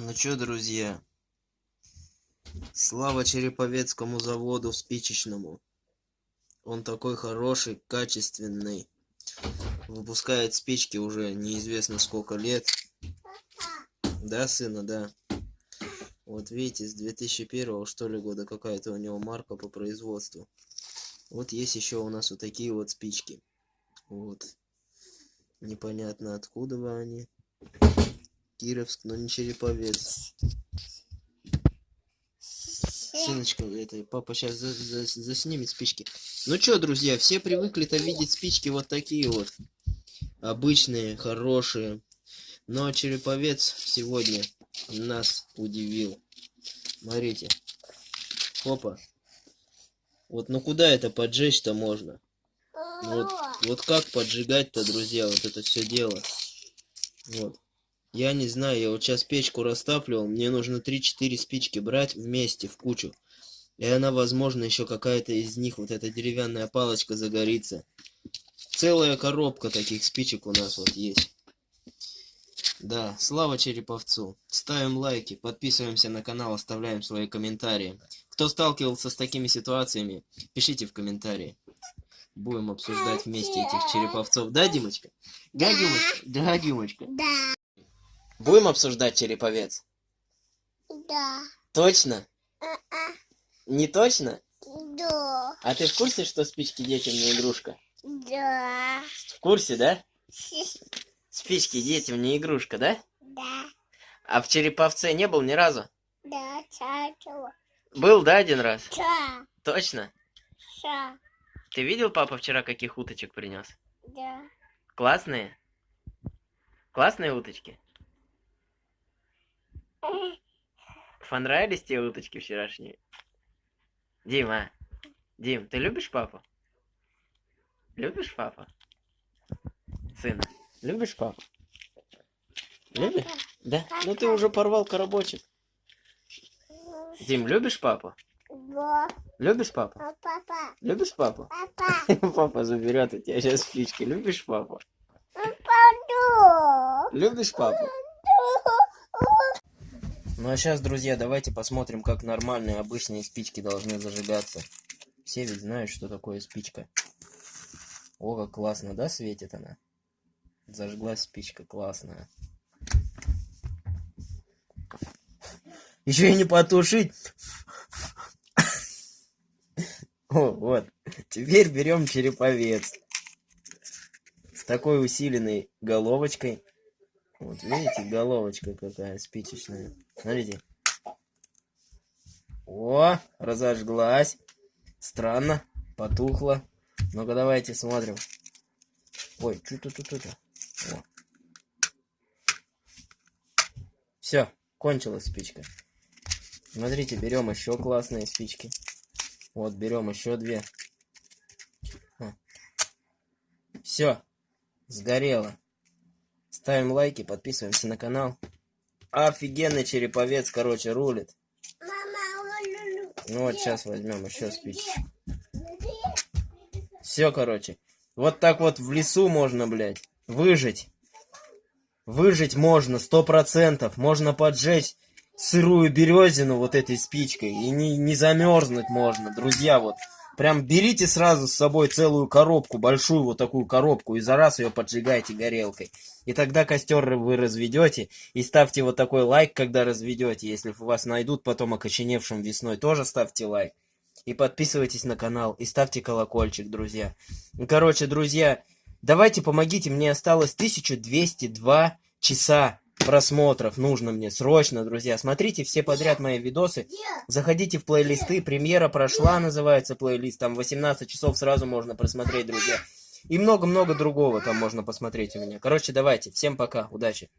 Ну чё, друзья, слава Череповецкому заводу спичечному. Он такой хороший, качественный. Выпускает спички уже неизвестно сколько лет. Да, сына, да. Вот видите, с 2001 что ли года какая-то у него марка по производству. Вот есть еще у нас вот такие вот спички. Вот. Непонятно откуда бы они. Кировск, но не Череповец. Сыночка, это папа сейчас за, за, заснимет спички. Ну чё, друзья, все привыкли-то видеть спички вот такие вот. Обычные, хорошие. Но Череповец сегодня нас удивил. Смотрите. Опа. Вот ну куда это поджечь-то можно? Вот, вот как поджигать-то, друзья, вот это все дело. Вот. Я не знаю, я вот сейчас печку растапливал, мне нужно 3-4 спички брать вместе, в кучу. И она, возможно, еще какая-то из них, вот эта деревянная палочка загорится. Целая коробка таких спичек у нас вот есть. Да, слава Череповцу. Ставим лайки, подписываемся на канал, оставляем свои комментарии. Кто сталкивался с такими ситуациями, пишите в комментарии. Будем обсуждать вместе этих череповцов. Да, Димочка? Да, Димочка? Да, Димочка? Да. Будем обсуждать череповец? Да. Точно? А-а. Не точно? Да. А ты в курсе, что спички детям не игрушка? Да. В курсе, да? Спички детям не игрушка, да? Да. А в Череповце не был ни разу? Да. Чачу. Был, да, один раз? Ча. Точно? Ша. Ты видел, папа вчера каких уточек принес? Да. Классные? Классные уточки? Понравились те уточки вчерашние? Дима, Дим, ты любишь папу? Любишь папу? Сына, любишь папу? Любишь? Да? Ну ты уже порвал коробочек. Дим, любишь папу? Да. Любишь папу? А папа. Любишь папу? Папа. Папа заберет у тебя сейчас спички. Любишь папу? Папа. Любишь папу? Ну а сейчас, друзья, давайте посмотрим, как нормальные обычные спички должны зажигаться. Все ведь знают, что такое спичка. О, как классно, да, светит она? Зажглась спичка, классная. Еще и не потушить. О, вот. Теперь берем череповец. С такой усиленной головочкой. Вот видите, головочка какая спичечная. Смотрите. О, разожглась. Странно, потухла. Ну-ка давайте смотрим. Ой, что тут тут Все, кончилась спичка. Смотрите, берем еще классные спички. Вот, берем еще две. Все, сгорело. Ставим лайки, подписываемся на канал. Офигенный череповец, короче, рулит. Ну вот сейчас возьмем еще спичечку. Все, короче. Вот так вот в лесу можно, блядь, выжить. Выжить можно, сто процентов. Можно поджечь сырую березину вот этой спичкой. И не, не замерзнуть можно, друзья, вот. Прям берите сразу с собой целую коробку, большую вот такую коробку, и за раз ее поджигайте горелкой. И тогда костер вы разведете, и ставьте вот такой лайк, когда разведете. Если вас найдут потом окоченевшим весной, тоже ставьте лайк. И подписывайтесь на канал, и ставьте колокольчик, друзья. Короче, друзья, давайте помогите, мне осталось 1202 часа просмотров нужно мне срочно, друзья. Смотрите все подряд мои видосы. Заходите в плейлисты. Премьера прошла, называется плейлист. Там 18 часов сразу можно просмотреть, друзья. И много-много другого там можно посмотреть у меня. Короче, давайте. Всем пока. Удачи.